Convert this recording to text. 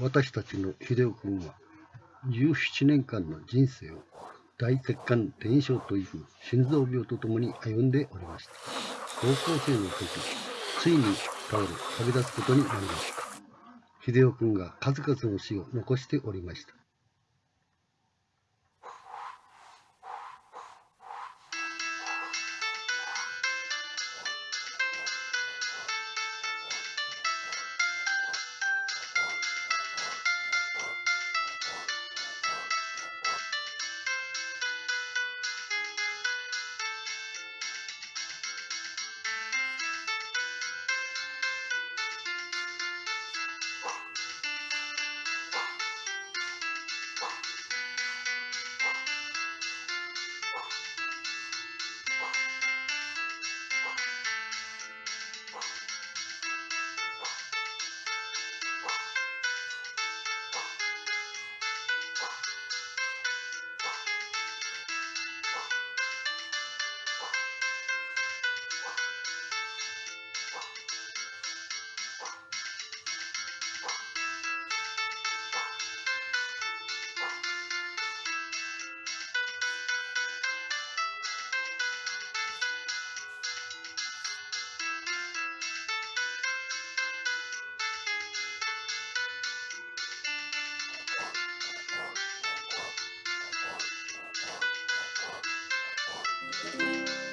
私たちの秀夫君は17年間の人生を大血管転移症という心臓病とともに歩んでおりました。高校生の時、ついに倒れ旅立つことになりました。秀夫君が数々の死を残しておりました。Música